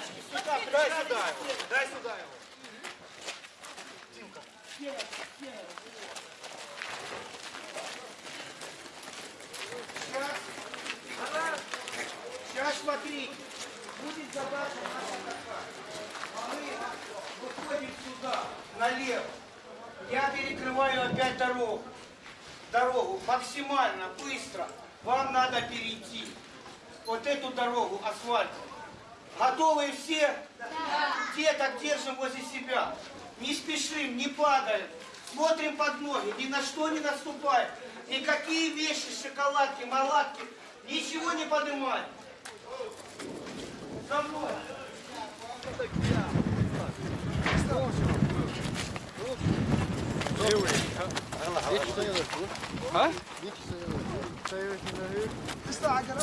Тачки сюда, дай сюда его. Дай сюда его. Димка. Сейчас, сейчас смотрите, будет задача наша такая. А мы выходим сюда, налево. Я перекрываю опять дорогу. Дорогу максимально быстро. Вам надо перейти. Вот эту дорогу асфальтовую. Готовы все? Да. Деток держим возле себя. Не спешим, не падаем. Смотрим под ноги, ни на что не наступаем. Никакие вещи, шоколадки, малатки, ничего не поднимаем. За мной. Ha? Kız da acele